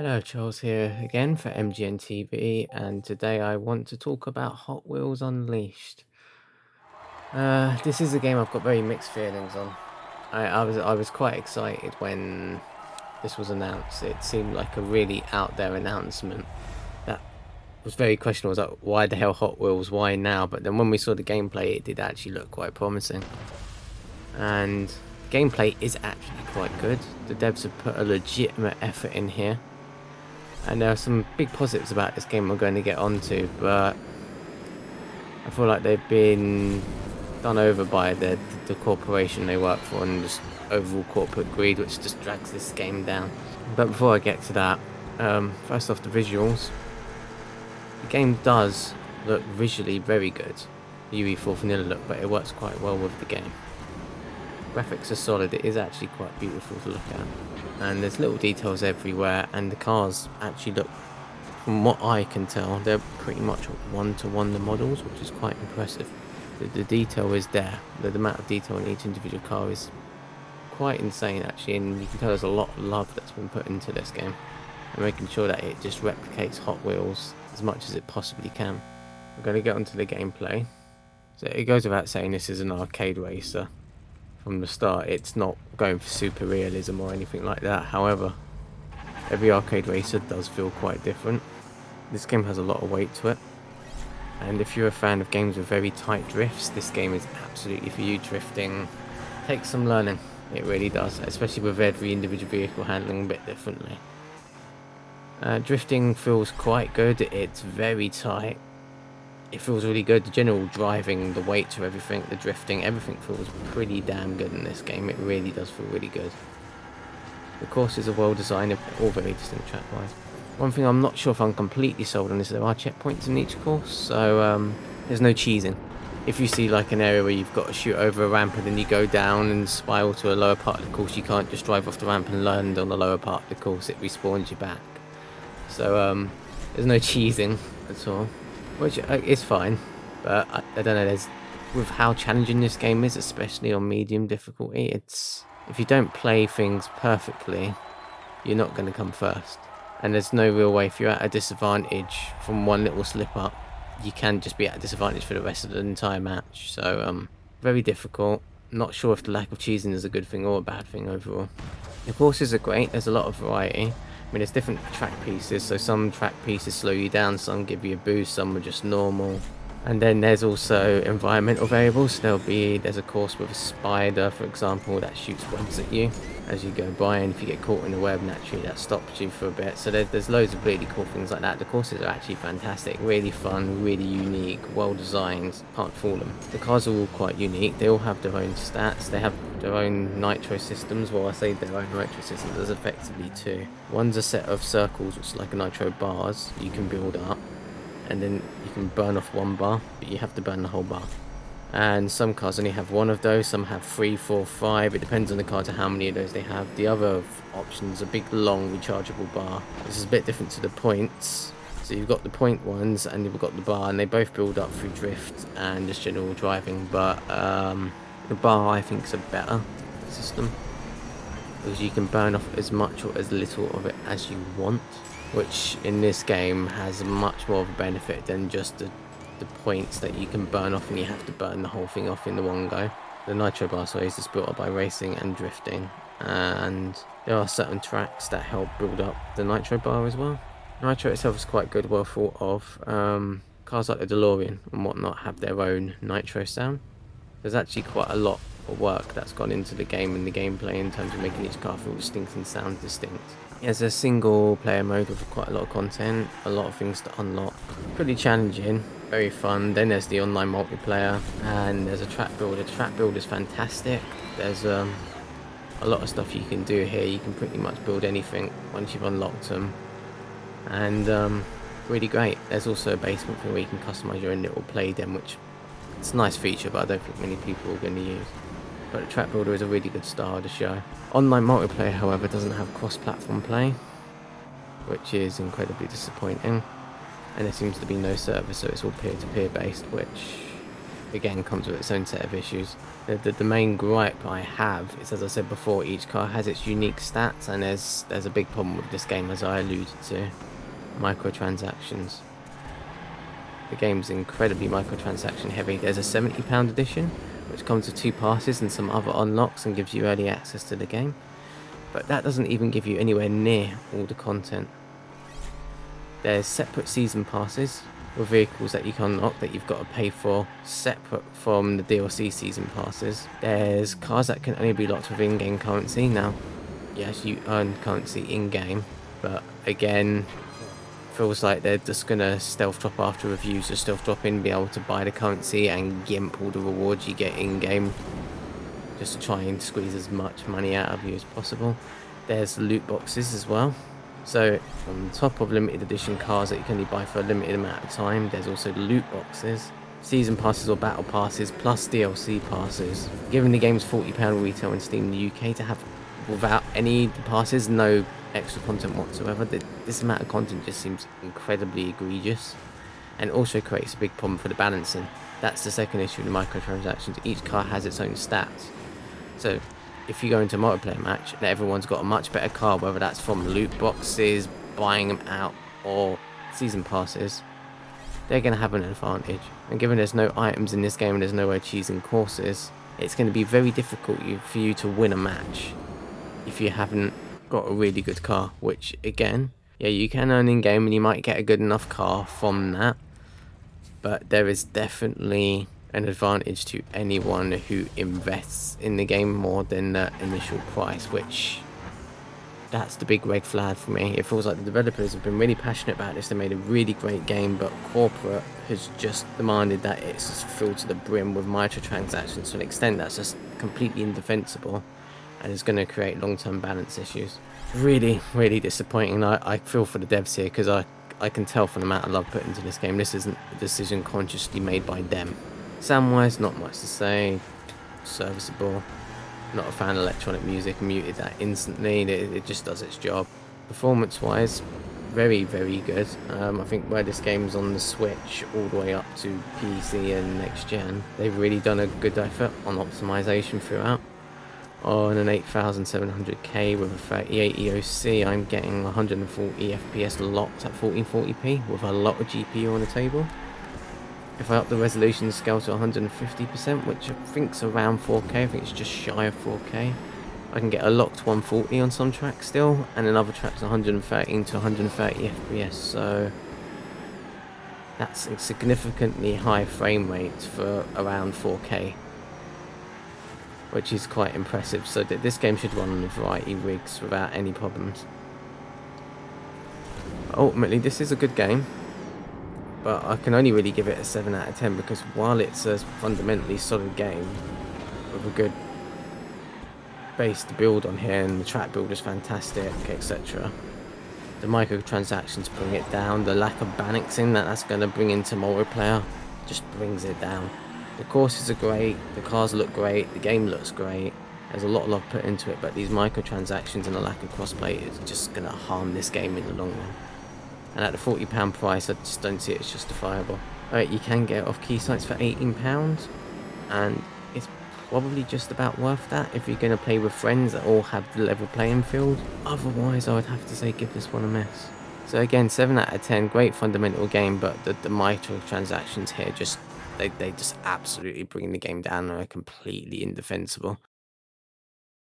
Hello, Charles here again for MGN TV, and today I want to talk about Hot Wheels Unleashed. Uh, this is a game I've got very mixed feelings on. I, I was I was quite excited when this was announced. It seemed like a really out there announcement that was very questionable. Was like, why the hell Hot Wheels? Why now? But then when we saw the gameplay, it did actually look quite promising. And gameplay is actually quite good. The devs have put a legitimate effort in here and there are some big positives about this game we're going to get onto, but I feel like they've been done over by the, the corporation they work for and just overall corporate greed, which just drags this game down. But before I get to that, um, first off the visuals. The game does look visually very good, UE4 vanilla look, but it works quite well with the game. Graphics are solid, it is actually quite beautiful to look at and there's little details everywhere and the cars actually look from what I can tell they're pretty much one-to-one -one the models which is quite impressive. The, the detail is there. The, the, amount of detail in each individual car is quite insane actually and you can tell there's a lot of love that's been put into this game. And making sure that it just replicates Hot Wheels as much as it possibly can. I'm going to get onto the gameplay. So it goes without saying this is an arcade racer from the start. It's not going for super realism or anything like that. However, every arcade racer does feel quite different. This game has a lot of weight to it. And if you're a fan of games with very tight drifts, this game is absolutely for you. Drifting takes some learning. It really does, especially with every individual vehicle handling a bit differently. Uh, drifting feels quite good. It's very tight it feels really good. The general driving, the weight to everything, the drifting, everything feels pretty damn good in this game. It really does feel really good. The courses are well designed, all very distinct track-wise. One thing I'm not sure if I'm completely sold on is there are checkpoints in each course, so um, there's no cheesing. If you see like an area where you've got to shoot over a ramp and then you go down and spiral to a lower part of the course, you can't just drive off the ramp and land on the lower part of the course, it respawns you back. So um, there's no cheesing at all which uh, is fine, but I, I, don't know. There's with how challenging this game is, especially on medium difficulty. It's if you don't play things perfectly, you're not going to come first, and there's no real way. If you're at a disadvantage from one little slip up, you can just be at a disadvantage for the rest of the entire match. So um, very difficult. Not sure if the lack of cheesing is a good thing or a bad thing overall. The courses are great. There's a lot of variety. I mean, there's different track pieces, so some track pieces slow you down, some give you a boost, some are just normal. And then there's also environmental variables. There'll be, there's a course with a spider, for example, that shoots webs at you as you go by. And if you get caught in the web, naturally that stops you for a bit. So there's, there's loads of really cool things like that. The courses are actually fantastic, really fun, really unique, well designed. Can't fool them. The cars are all quite unique. They all have their own stats. They have their own nitro systems. Well, I say their own nitro systems. There's effectively two. One's a set of circles, which is like a nitro bars you can build up and then you can burn off one bar but you have to burn the whole bar and some cars only have one of those some have three four five it depends on the car to how many of those they have the other options a big long rechargeable bar this is a bit different to the points so you've got the point ones and you've got the bar and they both build up through drift and just general driving but um, the bar I think is a better system because you can burn off as much or as little of it as you want which in this game has much more of a benefit than just the, the points that you can burn off and you have to burn the whole thing off in the one go. The Nitro Bar so is built up by racing and drifting and there are certain tracks that help build up the Nitro Bar as well. Nitro itself is quite good, well thought of. Um, cars like the DeLorean and whatnot have their own Nitro sound. There's actually quite a lot of work that's gone into the game and the gameplay in terms of making each car feel distinct and sound distinct. It's a single player mode with quite a lot of content, a lot of things to unlock. Pretty challenging, very fun. Then there's the online multiplayer and there's a track builder. Track builder is fantastic. There's um, a lot of stuff you can do here. You can pretty much build anything once you've unlocked them. And um, really great. There's also a basement thing where you can customize your own little play den, which it's a nice feature, but I don't think many people are going to use but the track builder is a really good star the show. Online multiplayer, however, doesn't have cross-platform play, which is incredibly disappointing. And there seems to be no server, so it's all peer-to-peer -peer based, which again comes with its own set of issues. The, the, the, main gripe I have is, as I said before, each car has its unique stats, and there's there's a big problem with this game, as I alluded to, microtransactions. The game's incredibly microtransaction heavy. There's a £70 edition, which comes with two passes and some other unlocks and gives you early access to the game. But that doesn't even give you anywhere near all the content. There's separate season passes with vehicles that you can unlock that you've got to pay for separate from the DLC season passes. There's cars that can only be locked with in-game currency. Now, yes, you earn currency in-game, but again, feels like they're just gonna stealth drop after reviews, just stealth drop in, be able to buy the currency and gimp all the rewards you get in game, just to try and squeeze as much money out of you as possible. There's loot boxes as well. So on top of limited edition cars that you can only buy for a limited amount of time, there's also loot boxes, season passes or battle passes, plus DLC passes. Given the game's £40 retail in Steam in the UK to have without any passes, no extra content whatsoever. This amount of content just seems incredibly egregious and also creates a big problem for the balancing. That's the second issue with the microtransactions. Each car has its own stats. So if you go into a multiplayer match and everyone's got a much better car, whether that's from loot boxes, buying them out, or season passes, they're going to have an advantage. And given there's no items in this game and there's no achieving courses, it's going to be very difficult for you to win a match if you haven't got a really good car, which again, yeah, you can earn in game and you might get a good enough car from that. But there is definitely an advantage to anyone who invests in the game more than the initial price, which that's the big red flag for me. It feels like the developers have been really passionate about this. They made a really great game, but corporate has just demanded that it's filled to the brim with microtransactions to an extent that's just completely indefensible and is going to create long-term balance issues. Really, really disappointing. I, I feel for the devs here because I, I can tell from the amount of love put into this game, this isn't a decision consciously made by them. Sound-wise, not much to say. Serviceable. Not a fan of electronic music, muted that instantly. It, it just does its job. Performance-wise, very, very good. Um, I think where this game's on the Switch all the way up to PC and next gen, they've really done a good effort on optimization throughout on an 8700K with a 3080 OC, I'm getting 140 FPS locked at 1440p with a lot of GPU on the table. If I up the resolution scale to 150%, which I think's around 4K, I think it's just shy of 4K, I can get a locked 140 on some tracks still, and in other tracks 113 to 130 FPS, so that's a significantly high frame rate for around 4K which is quite impressive. So that this game should run on a variety of rigs without any problems. Ultimately, this is a good game, but I can only really give it a 7 out of 10 because while it's a fundamentally solid game with a good base to build on here and the track build is fantastic, etc. The microtransactions bring it down, the lack of balancing that that's going to bring into multiplayer just brings it down. The courses are great, the cars look great, the game looks great. There's a lot of love put into it, but these microtransactions and the lack of crossplay is just going to harm this game in the long run. And at the £40 price, I just don't see it as justifiable. Alright, you can get off key sites for £18, and it's probably just about worth that if you're going to play with friends that all have the level playing field. Otherwise, I would have to say give this one a miss. So again, 7 out of 10, great fundamental game, but the, the microtransactions here just they, they just absolutely bring the game down and are completely indefensible.